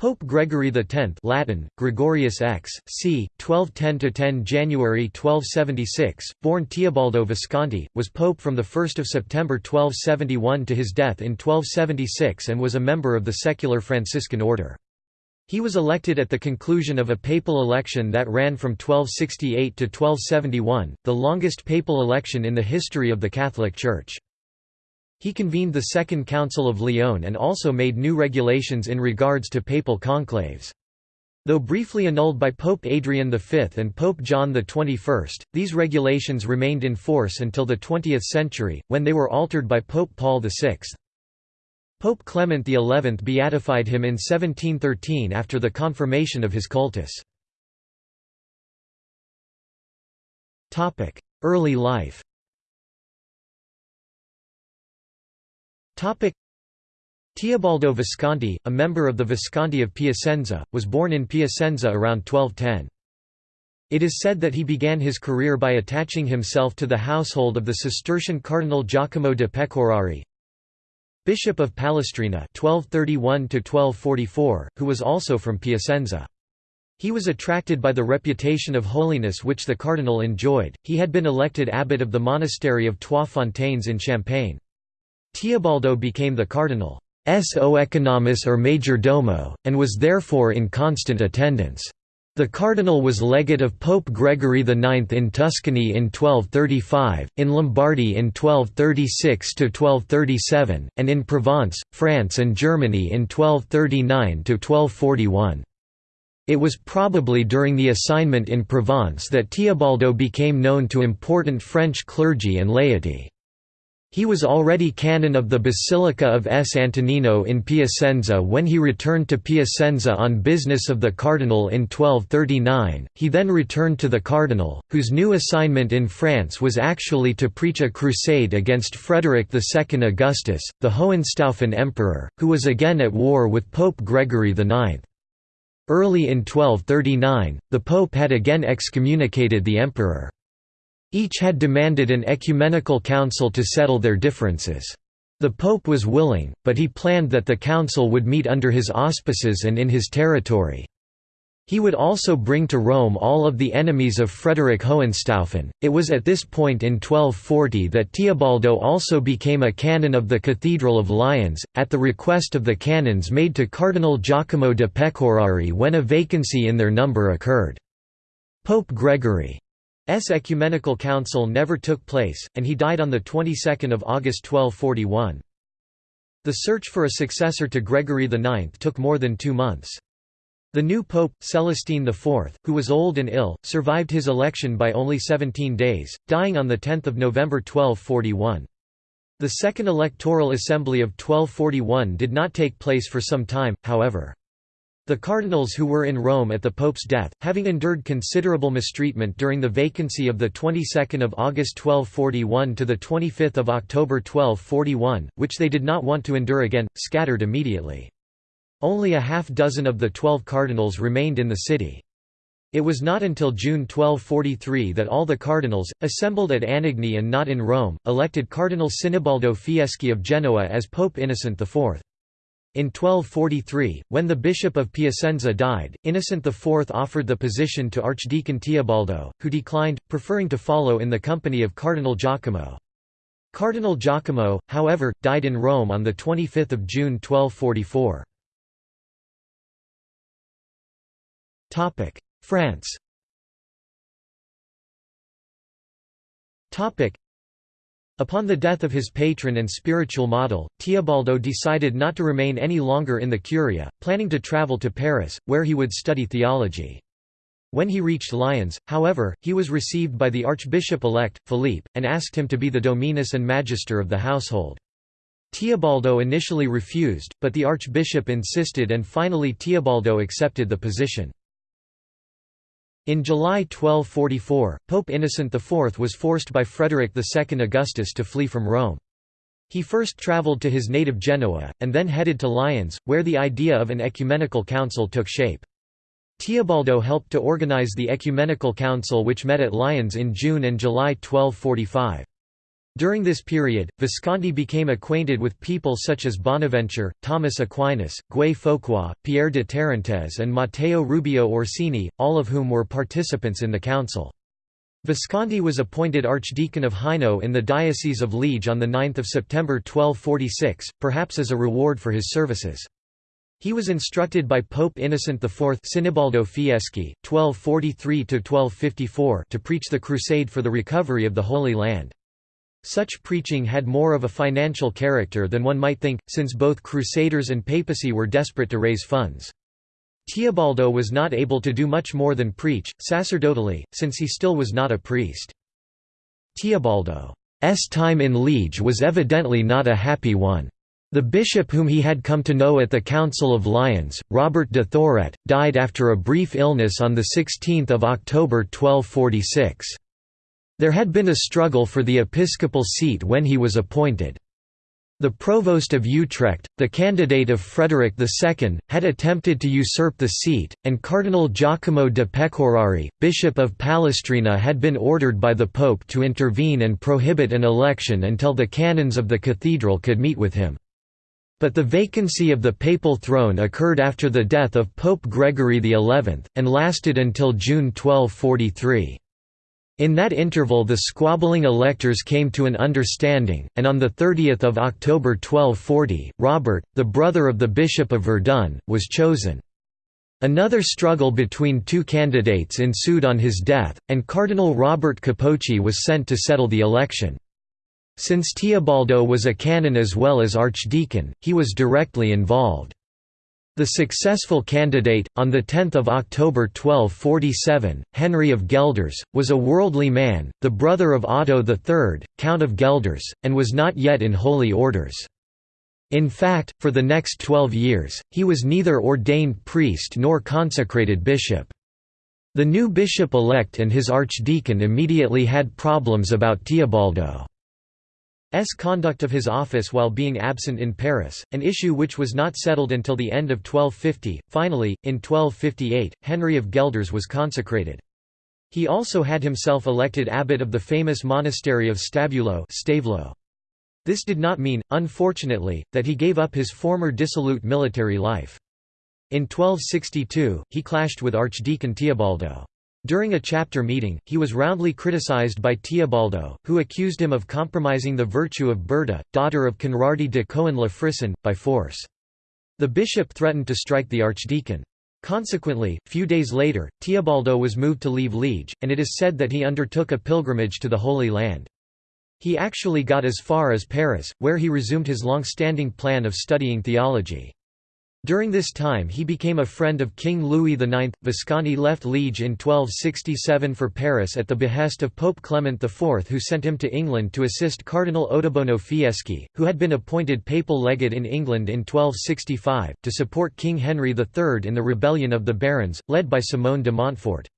Pope Gregory X Latin, Gregorius X, c. 1210–10 January 1276, born Teobaldo Visconti, was pope from 1 September 1271 to his death in 1276 and was a member of the secular Franciscan order. He was elected at the conclusion of a papal election that ran from 1268 to 1271, the longest papal election in the history of the Catholic Church. He convened the Second Council of Lyon and also made new regulations in regards to papal conclaves. Though briefly annulled by Pope Adrian V and Pope John XXI, these regulations remained in force until the 20th century, when they were altered by Pope Paul VI. Pope Clement XI beatified him in 1713 after the confirmation of his cultus. Early life Teobaldo Visconti, a member of the Visconti of Piacenza, was born in Piacenza around 1210. It is said that he began his career by attaching himself to the household of the Cistercian Cardinal Giacomo de Pecorari, Bishop of Palestrina 1231 who was also from Piacenza. He was attracted by the reputation of holiness which the cardinal enjoyed, he had been elected abbot of the monastery of Trois Fontaines in Champagne. Teobaldo became the cardinal's oeconomus or major domo, and was therefore in constant attendance. The cardinal was legate of Pope Gregory IX in Tuscany in 1235, in Lombardy in 1236–1237, and in Provence, France and Germany in 1239–1241. It was probably during the assignment in Provence that Teobaldo became known to important French clergy and laity. He was already canon of the Basilica of S. Antonino in Piacenza when he returned to Piacenza on business of the cardinal in 1239. He then returned to the cardinal, whose new assignment in France was actually to preach a crusade against Frederick II Augustus, the Hohenstaufen emperor, who was again at war with Pope Gregory IX. Early in 1239, the pope had again excommunicated the emperor. Each had demanded an ecumenical council to settle their differences. The pope was willing, but he planned that the council would meet under his auspices and in his territory. He would also bring to Rome all of the enemies of Frederick Hohenstaufen. It was at this point in 1240 that Teobaldo also became a canon of the Cathedral of Lyons, at the request of the canons made to Cardinal Giacomo de Pecorari when a vacancy in their number occurred. Pope Gregory ecumenical council never took place, and he died on the 22nd of August 1241. The search for a successor to Gregory IX took more than two months. The new pope, Celestine IV, who was old and ill, survived his election by only 17 days, dying on 10 November 1241. The Second Electoral Assembly of 1241 did not take place for some time, however. The cardinals who were in Rome at the Pope's death, having endured considerable mistreatment during the vacancy of the 22nd of August 1241 to the 25th of October 1241, which they did not want to endure again, scattered immediately. Only a half dozen of the twelve cardinals remained in the city. It was not until June 1243 that all the cardinals, assembled at Anagni and not in Rome, elected Cardinal Sinibaldo Fieschi of Genoa as Pope Innocent IV. In 1243, when the Bishop of Piacenza died, Innocent IV offered the position to Archdeacon Teobaldo, who declined, preferring to follow in the company of Cardinal Giacomo. Cardinal Giacomo, however, died in Rome on 25 June 1244. France Upon the death of his patron and spiritual model, Teobaldo decided not to remain any longer in the Curia, planning to travel to Paris, where he would study theology. When he reached Lyons, however, he was received by the archbishop-elect, Philippe, and asked him to be the dominus and magister of the household. Teobaldo initially refused, but the archbishop insisted and finally Teobaldo accepted the position. In July 1244, Pope Innocent IV was forced by Frederick II Augustus to flee from Rome. He first travelled to his native Genoa, and then headed to Lyons, where the idea of an ecumenical council took shape. Teobaldo helped to organize the ecumenical council which met at Lyons in June and July 1245. During this period, Visconti became acquainted with people such as Bonaventure, Thomas Aquinas, Guy Fauquois, Pierre de Tarentaise and Matteo Rubeo Orsini, all of whom were participants in the council. Visconti was appointed Archdeacon of Hainaut in the Diocese of Liege on 9 September 1246, perhaps as a reward for his services. He was instructed by Pope Innocent IV Sinibaldo Fieschi, 1243–1254 to preach the crusade for the recovery of the Holy Land. Such preaching had more of a financial character than one might think, since both Crusaders and papacy were desperate to raise funds. Teobaldo was not able to do much more than preach, sacerdotally, since he still was not a priest. Teobaldo's time in Liege was evidently not a happy one. The bishop whom he had come to know at the Council of Lyons, Robert de Thourotte, died after a brief illness on 16 October 1246. There had been a struggle for the episcopal seat when he was appointed. The provost of Utrecht, the candidate of Frederick II, had attempted to usurp the seat, and Cardinal Giacomo de Pecorari, Bishop of Palestrina had been ordered by the Pope to intervene and prohibit an election until the canons of the cathedral could meet with him. But the vacancy of the papal throne occurred after the death of Pope Gregory XI, and lasted until June 1243. In that interval the squabbling electors came to an understanding, and on 30 October 1240, Robert, the brother of the Bishop of Verdun, was chosen. Another struggle between two candidates ensued on his death, and Cardinal Robert Capocci was sent to settle the election. Since Teobaldo was a canon as well as archdeacon, he was directly involved. The successful candidate, on 10 October 1247, Henry of Guelders, was a worldly man, the brother of Otto III, Count of Guelders, and was not yet in holy orders. In fact, for the next twelve years, he was neither ordained priest nor consecrated bishop. The new bishop-elect and his archdeacon immediately had problems about Teobaldo. S conduct of his office while being absent in Paris, an issue which was not settled until the end of 1250. Finally, in 1258, Henry of Guelders was consecrated. He also had himself elected abbot of the famous monastery of Stabulo. This did not mean, unfortunately, that he gave up his former dissolute military life. In 1262, he clashed with Archdeacon Teobaldo. During a chapter meeting, he was roundly criticized by Teobaldo, who accused him of compromising the virtue of Berta, daughter of Conradi de Cohen la Frisson, by force. The bishop threatened to strike the archdeacon. Consequently, few days later, Teobaldo was moved to leave Liege, and it is said that he undertook a pilgrimage to the Holy Land. He actually got as far as Paris, where he resumed his long-standing plan of studying theology. During this time he became a friend of King Louis IX. Visconti left Liege in 1267 for Paris at the behest of Pope Clement IV who sent him to England to assist Cardinal Ottoboni Fieschi, who had been appointed papal legate in England in 1265, to support King Henry III in the rebellion of the barons, led by Simon de Montfort.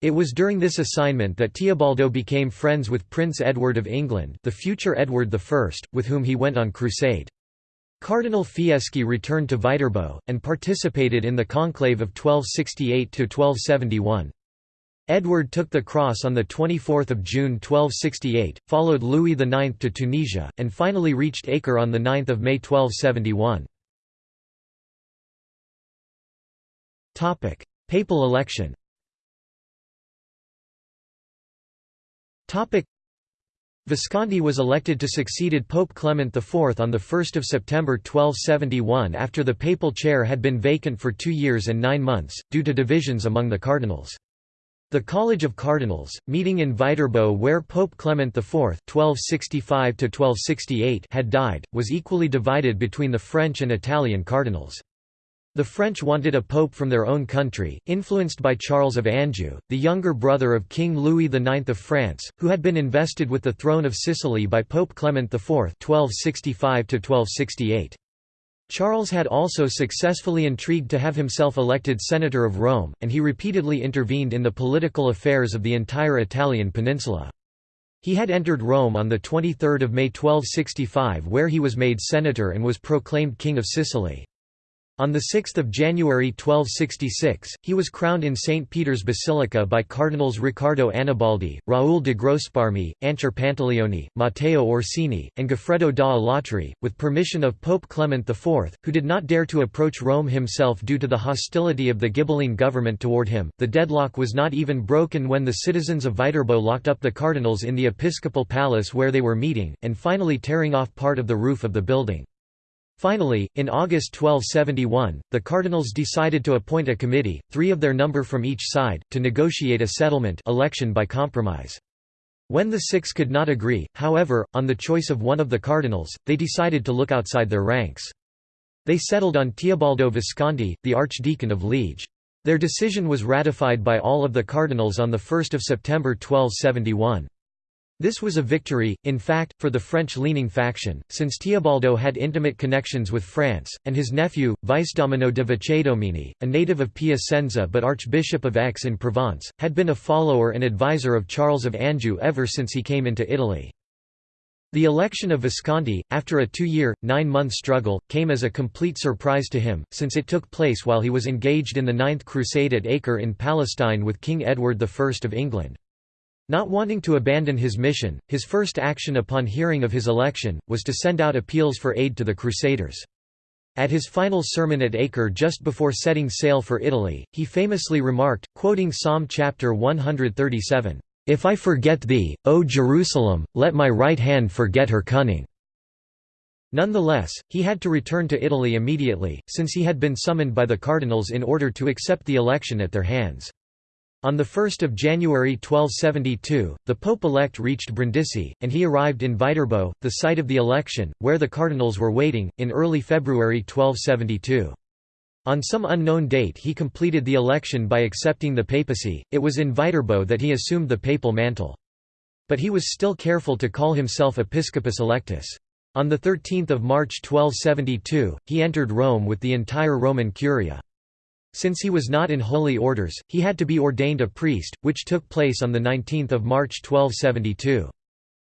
It was during this assignment that Teobaldo became friends with Prince Edward of England the future Edward I, with whom he went on crusade. Cardinal Fieschi returned to Viterbo, and participated in the conclave of 1268–1271. Edward took the cross on 24 June 1268, followed Louis IX to Tunisia, and finally reached Acre on 9 May 1271. Papal election Visconti was elected to succeeded Pope Clement IV on 1 September 1271 after the papal chair had been vacant for two years and nine months, due to divisions among the cardinals. The College of Cardinals, meeting in Viterbo where Pope Clement IV (1265–1268) had died, was equally divided between the French and Italian cardinals. The French wanted a pope from their own country, influenced by Charles of Anjou, the younger brother of King Louis IX of France, who had been invested with the throne of Sicily by Pope Clement IV 1265 -1268. Charles had also successfully intrigued to have himself elected Senator of Rome, and he repeatedly intervened in the political affairs of the entire Italian peninsula. He had entered Rome on 23 May 1265 where he was made senator and was proclaimed King of Sicily. On 6 January 1266, he was crowned in St. Peter's Basilica by Cardinals Riccardo Annibaldi, Raoul de Grosparmi, Ancer Pantaleoni, Matteo Orsini, and Goffredo da Alatri, with permission of Pope Clement IV, who did not dare to approach Rome himself due to the hostility of the Ghibelline government toward him. The deadlock was not even broken when the citizens of Viterbo locked up the cardinals in the episcopal palace where they were meeting, and finally tearing off part of the roof of the building. Finally, in August 1271, the cardinals decided to appoint a committee, three of their number from each side, to negotiate a settlement election by compromise. When the six could not agree, however, on the choice of one of the cardinals, they decided to look outside their ranks. They settled on Teobaldo Visconti, the Archdeacon of Liege. Their decision was ratified by all of the cardinals on 1 September 1271. This was a victory, in fact, for the French-leaning faction, since Teobaldo had intimate connections with France, and his nephew, Vicedomino de Vicedomini, a native of Piacenza but Archbishop of Aix in Provence, had been a follower and advisor of Charles of Anjou ever since he came into Italy. The election of Visconti, after a two-year, nine-month struggle, came as a complete surprise to him, since it took place while he was engaged in the Ninth Crusade at Acre in Palestine with King Edward I of England. Not wanting to abandon his mission, his first action upon hearing of his election, was to send out appeals for aid to the Crusaders. At his final sermon at Acre just before setting sail for Italy, he famously remarked, quoting Psalm chapter 137, "'If I forget thee, O Jerusalem, let my right hand forget her cunning." Nonetheless, he had to return to Italy immediately, since he had been summoned by the cardinals in order to accept the election at their hands. On 1 January 1272, the Pope-elect reached Brindisi, and he arrived in Viterbo, the site of the election, where the cardinals were waiting, in early February 1272. On some unknown date he completed the election by accepting the papacy, it was in Viterbo that he assumed the papal mantle. But he was still careful to call himself Episcopus Electus. On 13 March 1272, he entered Rome with the entire Roman Curia. Since he was not in holy orders, he had to be ordained a priest, which took place on 19 March 1272.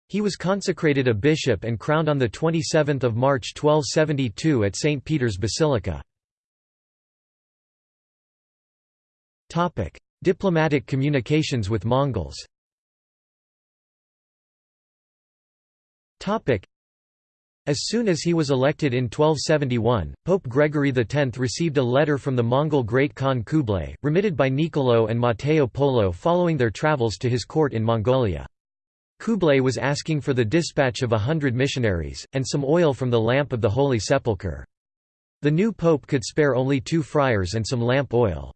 He was consecrated a bishop and crowned on 27 March 1272 at St. Peter's Basilica. Diplomatic communications with Mongols as soon as he was elected in 1271, Pope Gregory X received a letter from the Mongol Great Khan Kublai, remitted by Niccolo and Matteo Polo following their travels to his court in Mongolia. Kublai was asking for the dispatch of a hundred missionaries, and some oil from the lamp of the Holy Sepulchre. The new pope could spare only two friars and some lamp oil.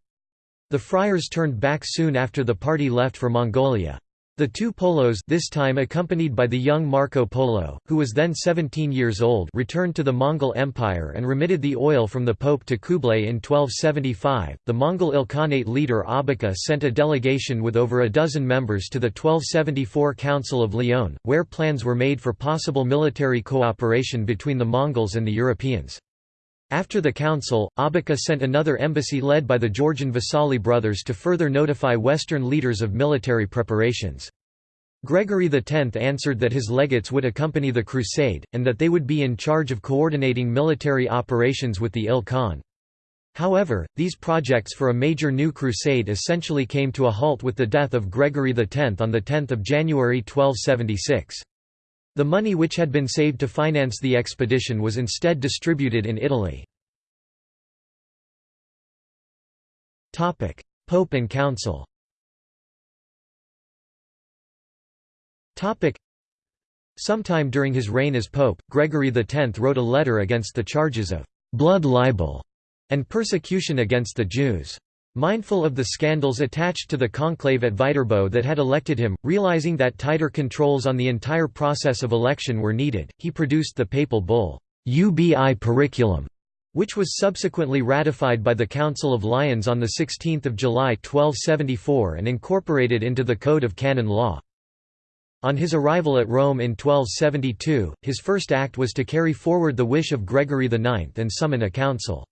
The friars turned back soon after the party left for Mongolia. The two Polos this time accompanied by the young Marco Polo, who was then 17 years old returned to the Mongol Empire and remitted the oil from the Pope to Kublai in 1275. The Mongol Ilkhanate leader Abaka sent a delegation with over a dozen members to the 1274 Council of Lyon, where plans were made for possible military cooperation between the Mongols and the Europeans. After the council, Abaka sent another embassy led by the Georgian Vasali brothers to further notify Western leaders of military preparations. Gregory X answered that his legates would accompany the crusade, and that they would be in charge of coordinating military operations with the Il Khan. However, these projects for a major new crusade essentially came to a halt with the death of Gregory X on 10 January 1276. The money which had been saved to finance the expedition was instead distributed in Italy. Pope and Council Sometime during his reign as pope, Gregory X wrote a letter against the charges of «blood libel» and persecution against the Jews. Mindful of the scandals attached to the conclave at Viterbo that had elected him, realizing that tighter controls on the entire process of election were needed, he produced the papal bull, Ubi Periculum, which was subsequently ratified by the Council of Lyons on 16 July 1274 and incorporated into the Code of Canon Law. On his arrival at Rome in 1272, his first act was to carry forward the wish of Gregory IX and summon a council.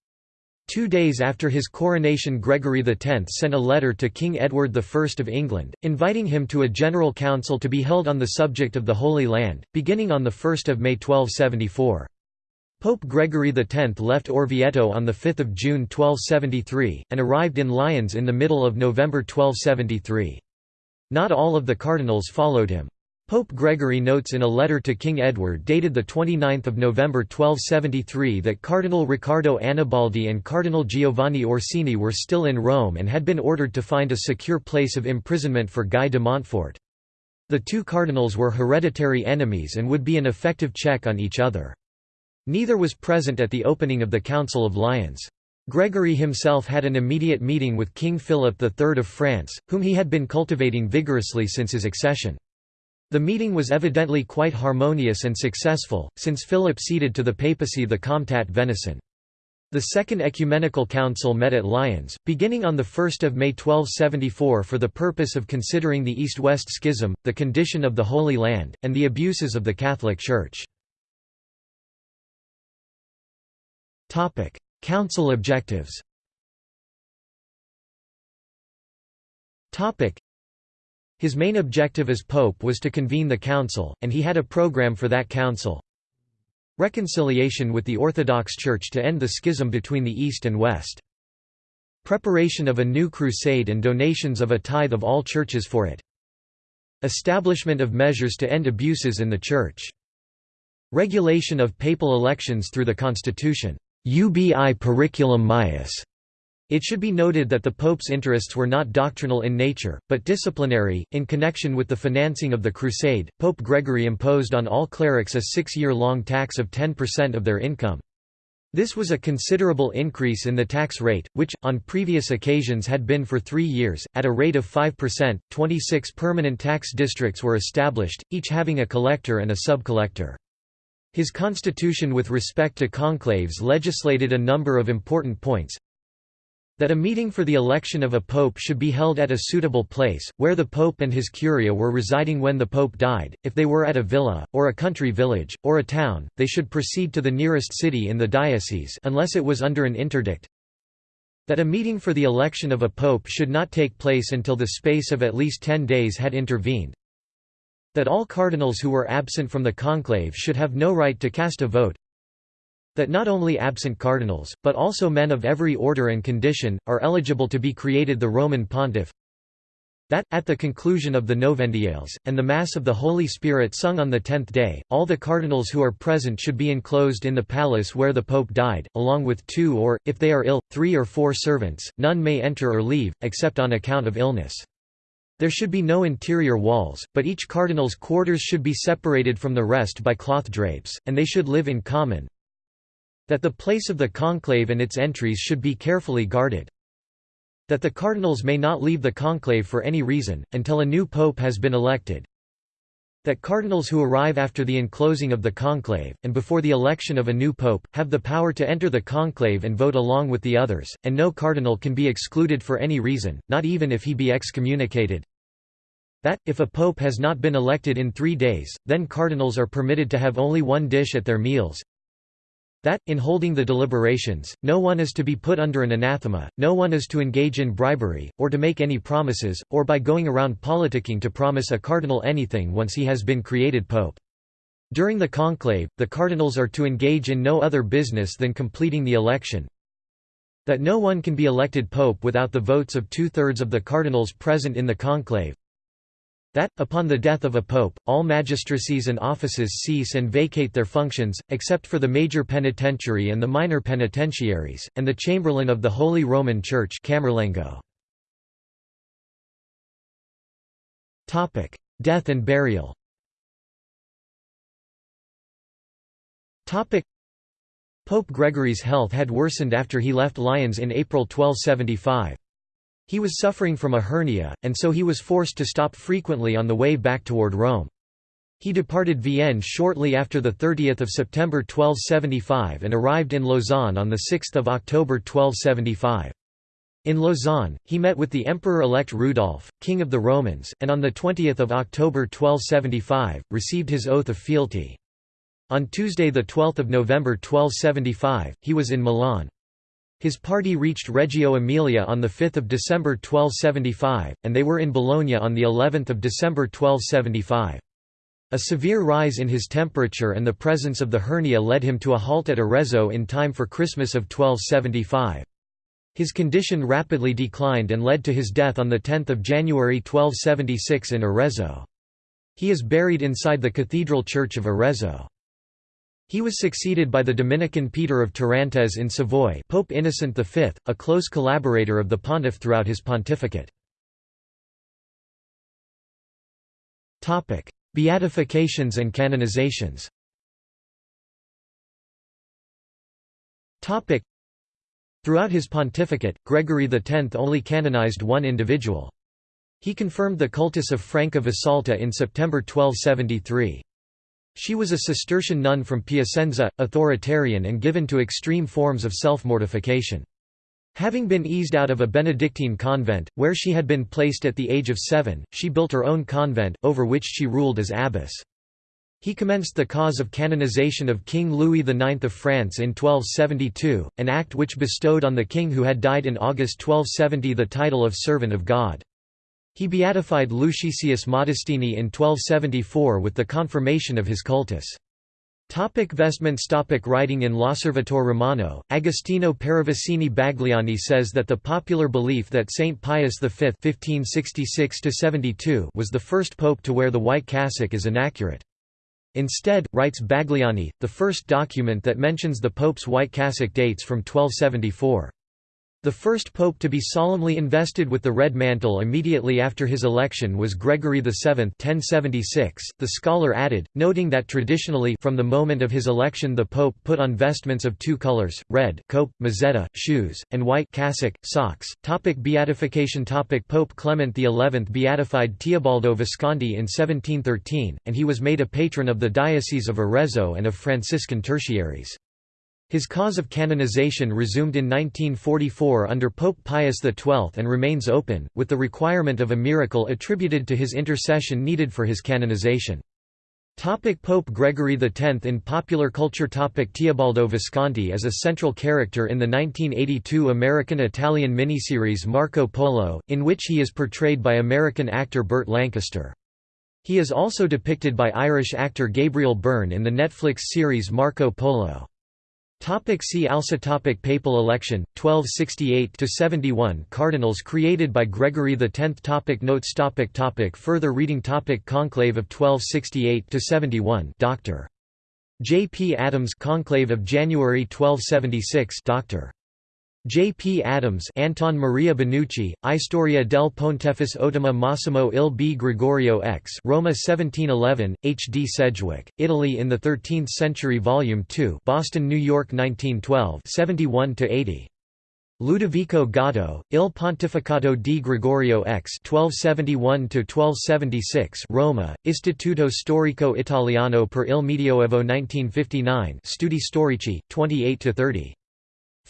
Two days after his coronation Gregory X sent a letter to King Edward I of England, inviting him to a general council to be held on the subject of the Holy Land, beginning on 1 May 1274. Pope Gregory X left Orvieto on 5 June 1273, and arrived in Lyons in the middle of November 1273. Not all of the cardinals followed him. Pope Gregory notes in a letter to King Edward dated 29 November 1273 that Cardinal Riccardo Annibaldi and Cardinal Giovanni Orsini were still in Rome and had been ordered to find a secure place of imprisonment for Guy de Montfort. The two cardinals were hereditary enemies and would be an effective check on each other. Neither was present at the opening of the Council of Lyons. Gregory himself had an immediate meeting with King Philip III of France, whom he had been cultivating vigorously since his accession. The meeting was evidently quite harmonious and successful, since Philip ceded to the papacy the Comtat Venaissin. The Second Ecumenical Council met at Lyons, beginning on 1 May 1274 for the purpose of considering the East-West Schism, the condition of the Holy Land, and the abuses of the Catholic Church. Council objectives. His main objective as pope was to convene the council, and he had a program for that council. Reconciliation with the Orthodox Church to end the schism between the East and West. Preparation of a new crusade and donations of a tithe of all churches for it. Establishment of measures to end abuses in the Church. Regulation of papal elections through the Constitution. Ubi periculum maius. It should be noted that the Pope's interests were not doctrinal in nature, but disciplinary. In connection with the financing of the Crusade, Pope Gregory imposed on all clerics a six year long tax of 10% of their income. This was a considerable increase in the tax rate, which, on previous occasions had been for three years, at a rate of 5%. 26 permanent tax districts were established, each having a collector and a sub-collector. His constitution with respect to conclaves legislated a number of important points that a meeting for the election of a pope should be held at a suitable place, where the pope and his curia were residing when the pope died, if they were at a villa, or a country village, or a town, they should proceed to the nearest city in the diocese unless it was under an interdict that a meeting for the election of a pope should not take place until the space of at least ten days had intervened, that all cardinals who were absent from the conclave should have no right to cast a vote. That not only absent cardinals, but also men of every order and condition, are eligible to be created the Roman pontiff. That, at the conclusion of the Novendiales, and the Mass of the Holy Spirit sung on the tenth day, all the cardinals who are present should be enclosed in the palace where the Pope died, along with two or, if they are ill, three or four servants, none may enter or leave, except on account of illness. There should be no interior walls, but each cardinal's quarters should be separated from the rest by cloth drapes, and they should live in common. That the place of the conclave and its entries should be carefully guarded. That the cardinals may not leave the conclave for any reason, until a new pope has been elected that cardinals who arrive after the enclosing of the conclave, and before the election of a new pope, have the power to enter the conclave and vote along with the others, and no cardinal can be excluded for any reason, not even if he be excommunicated. That, if a pope has not been elected in three days, then cardinals are permitted to have only one dish at their meals, that, in holding the deliberations, no one is to be put under an anathema, no one is to engage in bribery, or to make any promises, or by going around politicking to promise a cardinal anything once he has been created pope. During the conclave, the cardinals are to engage in no other business than completing the election. That no one can be elected pope without the votes of two-thirds of the cardinals present in the conclave. That, upon the death of a pope, all magistracies and offices cease and vacate their functions, except for the major penitentiary and the minor penitentiaries, and the chamberlain of the Holy Roman Church. Death and burial Pope Gregory's health had worsened after he left Lyons in April 1275. He was suffering from a hernia, and so he was forced to stop frequently on the way back toward Rome. He departed Vienne shortly after 30 September 1275 and arrived in Lausanne on 6 October 1275. In Lausanne, he met with the Emperor-elect Rudolf, King of the Romans, and on 20 October 1275, received his oath of fealty. On Tuesday 12 November 1275, he was in Milan. His party reached Reggio Emilia on 5 December 1275, and they were in Bologna on the 11th of December 1275. A severe rise in his temperature and the presence of the hernia led him to a halt at Arezzo in time for Christmas of 1275. His condition rapidly declined and led to his death on 10 January 1276 in Arezzo. He is buried inside the Cathedral Church of Arezzo. He was succeeded by the Dominican Peter of Tarentaise in Savoy Pope Innocent V, a close collaborator of the pontiff throughout his pontificate. Beatifications and canonizations Throughout his pontificate, Gregory X only canonized one individual. He confirmed the cultus of Franca Visalta in September 1273. She was a Cistercian nun from Piacenza, authoritarian and given to extreme forms of self-mortification. Having been eased out of a Benedictine convent, where she had been placed at the age of seven, she built her own convent, over which she ruled as abbess. He commenced the cause of canonization of King Louis IX of France in 1272, an act which bestowed on the king who had died in August 1270 the title of Servant of God. He beatified Lucretius Modestini in 1274 with the confirmation of his cultus. Topic vestments Topic Writing in L'Osservatore Romano, Agostino Paravicini Bagliani says that the popular belief that Saint Pius V (1566–72) was the first pope to wear the white cassock is inaccurate. Instead, writes Bagliani, the first document that mentions the pope's white cassock dates from 1274. The first pope to be solemnly invested with the red mantle immediately after his election was Gregory VII 1076. .The scholar added, noting that traditionally from the moment of his election the pope put on vestments of two colors, red cope, mozzetta, shoes, and white cassock, socks. Topic beatification Topic Pope Clement XI beatified Teobaldo Visconti in 1713, and he was made a patron of the Diocese of Arezzo and of Franciscan tertiaries. His cause of canonization resumed in 1944 under Pope Pius XII and remains open, with the requirement of a miracle attributed to his intercession needed for his canonization. Topic Pope Gregory X In popular culture Topic Teobaldo Visconti is a central character in the 1982 American-Italian miniseries Marco Polo, in which he is portrayed by American actor Burt Lancaster. He is also depicted by Irish actor Gabriel Byrne in the Netflix series Marco Polo. Topic see also topic Papal election, 1268–71 Cardinals created by Gregory X topic Notes topic topic Further reading topic Conclave of 1268–71 Dr. J. P. Adams Conclave of January 1276 Dr. J. P. Adams Anton Maria Benucci, Istoria del Pontefice Ottoma Massimo il B. Gregorio X Roma 1711, H. D. Sedgwick, Italy in the Thirteenth Century Volume 2 Boston, New York 1912 71–80. Ludovico Gatto, Il Pontificato di Gregorio X (1271–1276), Roma, Istituto Storico Italiano per il Medioevo 1959, Studi Storici, 28–30.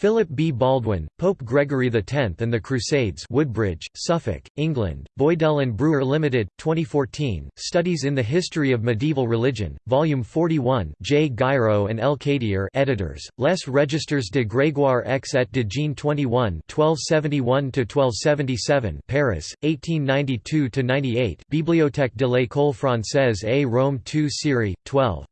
Philip B. Baldwin, Pope Gregory X and the Crusades Woodbridge, Suffolk, England, Boydell and Brewer Limited, 2014, Studies in the History of Medieval Religion, Volume 41 J. Guiraud and L. Cadier editors, Les Registers de Grégoire X et de Jean 21 1271–1277 Paris, 1892–98 Bibliothèque de l'École française et Rome 2 Série, 12